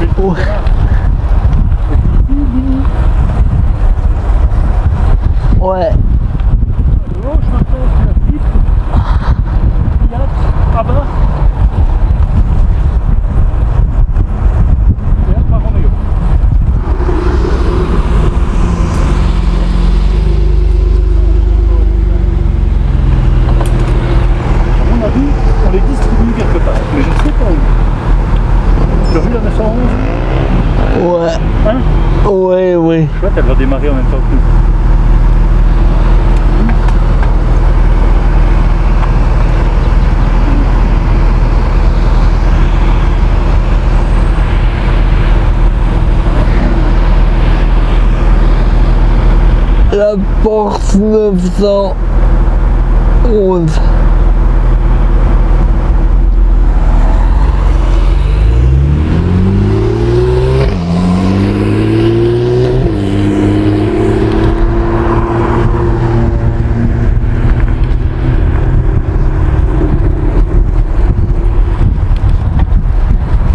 Fais le tour des Ouais. garages. Et puis ici, Mini. Ouais. À gauche, maintenant, c'est la Jeep. Fiat, à bas. Et Alfa Romeo. À mon avis, on les distribue quelque part, mais je ne sais pas où. Tu as vu la 911 Ouais. Hein Ouais, oui. Chouette, elle va démarrer en même temps que nous. La Porsche 911.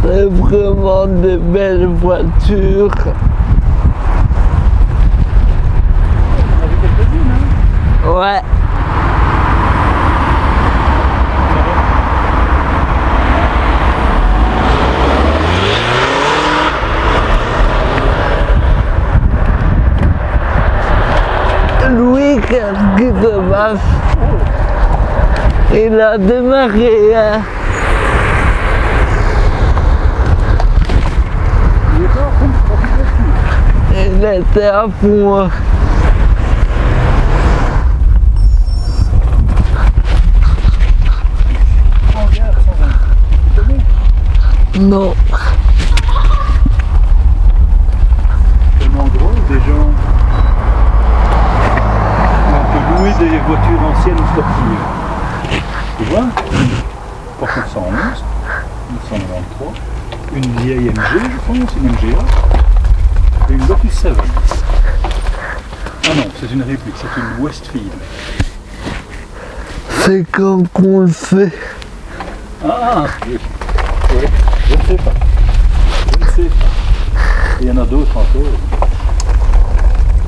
C'est vraiment des belles voitures. On a hein Ouais. Louis, passe Il a démarré, hein. Il est pas à fond, était à fond. Non. tellement drôle, des gens on peut louer des voitures anciennes ou sportives. Tu vois? Porsche 911, 1993, une vieille MG, je pense, une MGA, et une Lotus 7. Ah non, c'est une réplique, c'est une Westfield. C'est quand qu'on le fait. Ah oui. Oui, je ne sais pas. Je ne sais pas. Il y en a d'autres encore.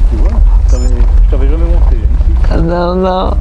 Tu vois, je t'avais jamais montré. hein, ici. Non, non.